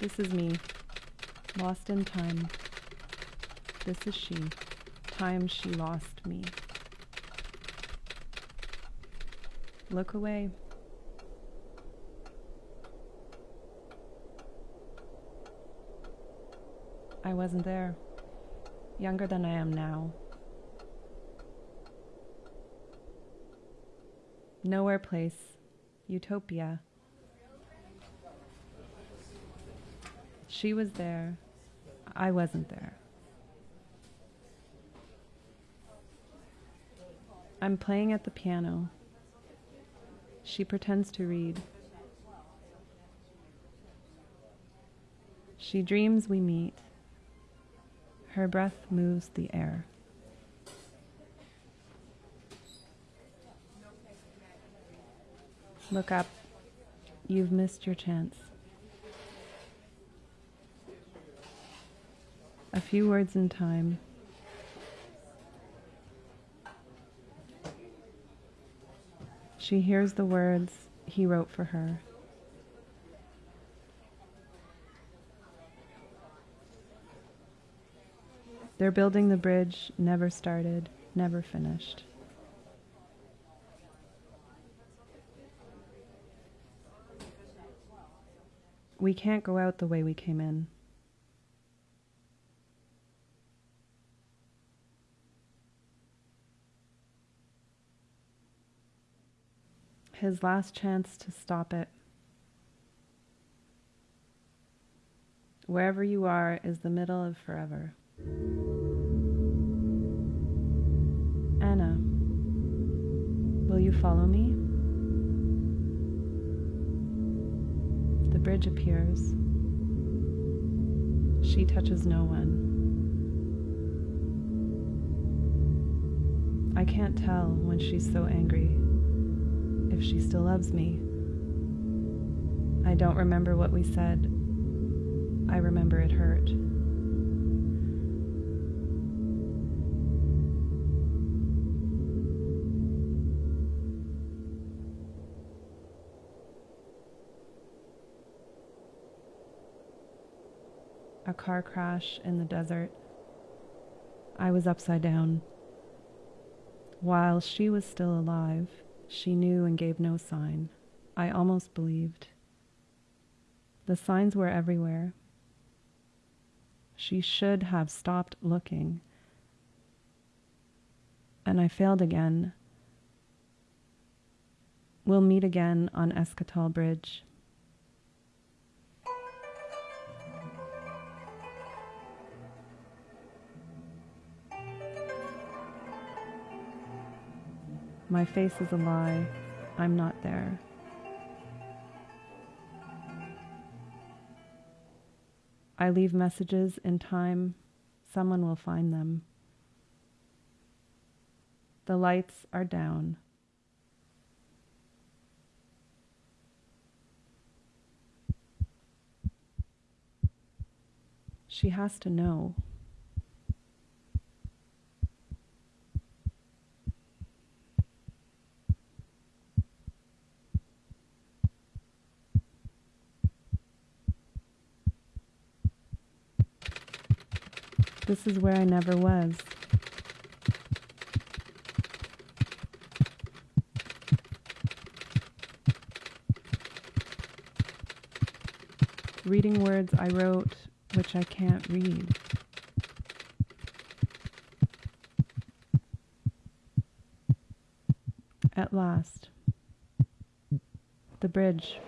This is me, lost in time. This is she, time she lost me. Look away. I wasn't there, younger than I am now. Nowhere place, utopia. She was there, I wasn't there. I'm playing at the piano. She pretends to read. She dreams we meet. Her breath moves the air. Look up. You've missed your chance. A few words in time. She hears the words he wrote for her. They're building the bridge, never started, never finished. We can't go out the way we came in. His last chance to stop it. Wherever you are is the middle of forever. Anna, will you follow me? The bridge appears. She touches no one. I can't tell when she's so angry if she still loves me. I don't remember what we said. I remember it hurt. a car crash in the desert. I was upside down. While she was still alive, she knew and gave no sign. I almost believed. The signs were everywhere. She should have stopped looking. And I failed again. We'll meet again on Escatal Bridge. My face is a lie. I'm not there. I leave messages in time. Someone will find them. The lights are down. She has to know. This is where I never was. Reading words I wrote which I can't read. At last, the bridge.